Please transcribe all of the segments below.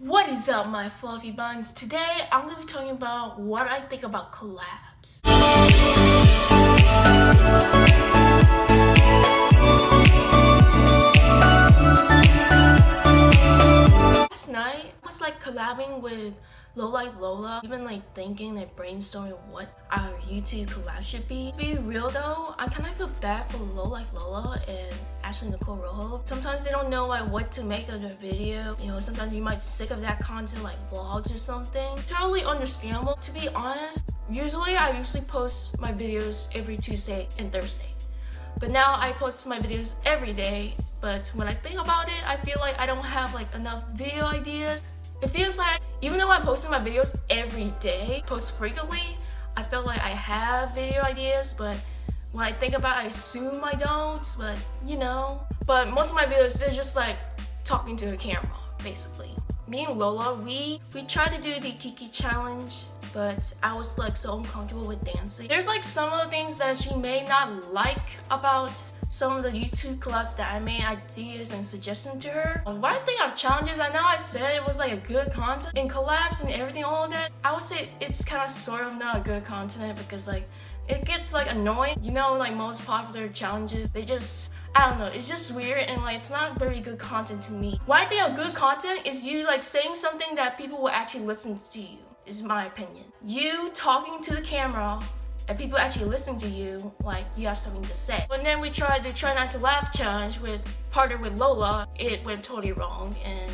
What is up my fluffy buns? Today I'm going to be talking about what I think about collabs. Last night I was like collabing with Low Life Lola, even like thinking like brainstorming what our YouTube collab should be. To be real though, I kind of feel bad for Low Life Lola and Ashley Nicole Rojo. Sometimes they don't know like what to make of their video. You know, sometimes you might sick of that content like vlogs or something. Totally understandable. To be honest, usually I usually post my videos every Tuesday and Thursday. But now I post my videos every day but when I think about it, I feel like I don't have like enough video ideas. It feels like even though I'm posting my videos every day, post frequently, I feel like I have video ideas, but when I think about it, I assume I don't, but you know. But most of my videos, they're just like talking to a camera, basically. Me and Lola, we, we tried to do the Kiki challenge, but I was like so uncomfortable with dancing. There's like some of the things that she may not like about some of the YouTube collabs that I made ideas and suggestions to her. Um, what I think of challenges, I know I said it was like a good content in collabs and everything, all of that. I would say it's kind of sort of not a good content because like it gets like annoying. You know, like most popular challenges, they just, I don't know, it's just weird and like it's not very good content to me. What I think of good content is you like saying something that people will actually listen to you, is my opinion. You talking to the camera and people actually listen to you like you have something to say. And then we tried the try not to laugh challenge with partner with Lola. It went totally wrong and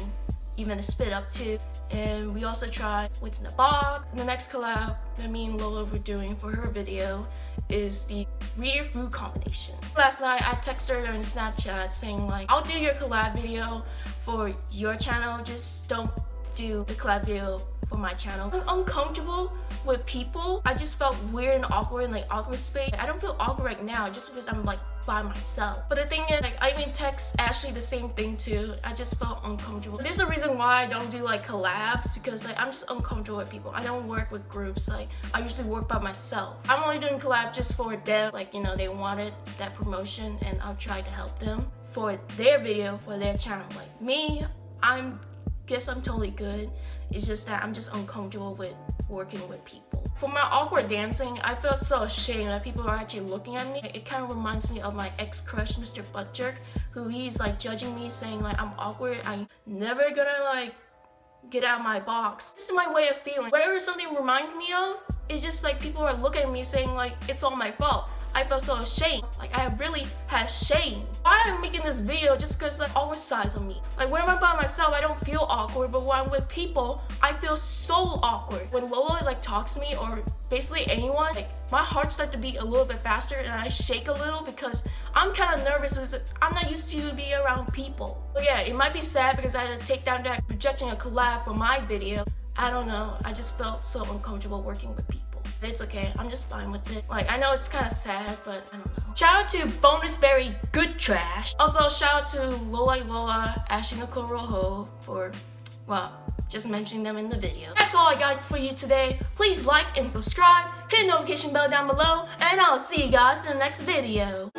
even the spit up too. And we also tried What's in the Box. The next collab that me and Lola were doing for her video is the weird food combination. Last night I texted her on Snapchat saying like, I'll do your collab video for your channel, just don't do the collab video for my channel. I'm uncomfortable with people. I just felt weird and awkward in like awkward space. I don't feel awkward right now just because I'm like by myself. But the thing is, like, I even text Ashley the same thing too. I just felt uncomfortable. There's a reason why I don't do like collabs because like I'm just uncomfortable with people. I don't work with groups. Like I usually work by myself. I'm only doing collab just for them. Like, you know, they wanted that promotion and I'll try to help them for their video, for their channel. Like me, I'm guess I'm totally good. It's just that I'm just uncomfortable with working with people. For my awkward dancing, I felt so ashamed that people are actually looking at me. It kind of reminds me of my ex-crush, Mr. Buttjerk, who he's like judging me saying like I'm awkward. I'm never gonna like get out of my box. This is my way of feeling. Whatever something reminds me of, it's just like people are looking at me saying like it's all my fault. I felt so ashamed. Like I really had shame. Why am I making this video just because like awkward sides of me? Like when I'm by myself, I don't feel awkward, but when I'm with people, I feel so awkward. When Lola like talks to me or basically anyone, like my heart starts to beat a little bit faster and I shake a little because I'm kind of nervous because I'm not used to be around people. Yeah, it might be sad because I had to take down that rejecting a collab for my video. I don't know. I just felt so uncomfortable working with people. It's okay. I'm just fine with it. Like, I know it's kind of sad, but I don't know. Shout out to Bonus Berry Good Trash. Also, shout out to Lola Lola, Ashley Nicole Rojo for, well, just mentioning them in the video. That's all I got for you today. Please like and subscribe, hit the notification bell down below, and I'll see you guys in the next video.